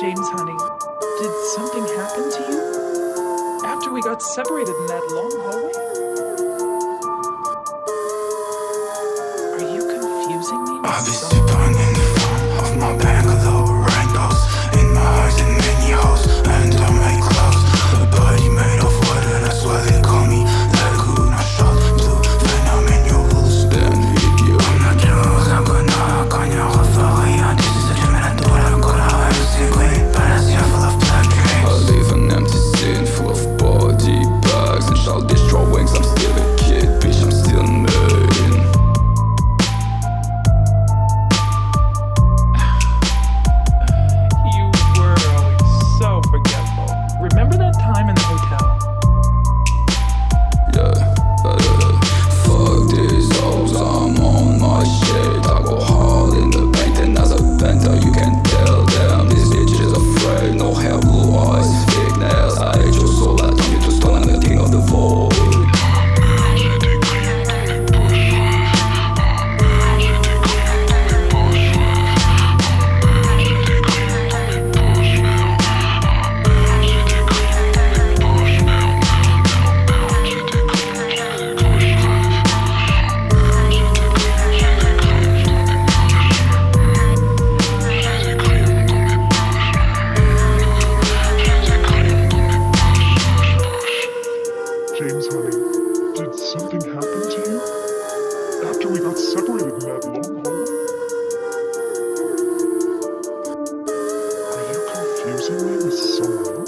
James, honey, did something happen to you? After we got separated in that long hallway? Are you confusing me Obviously. that time in the hotel. Yeah, Fuck this hoes, I'm on my shit. I go hard in the paint and as a bender, you can tell them. James, honey, did something happen to you? After we got separated in that long hole? Are you confusing me with someone else?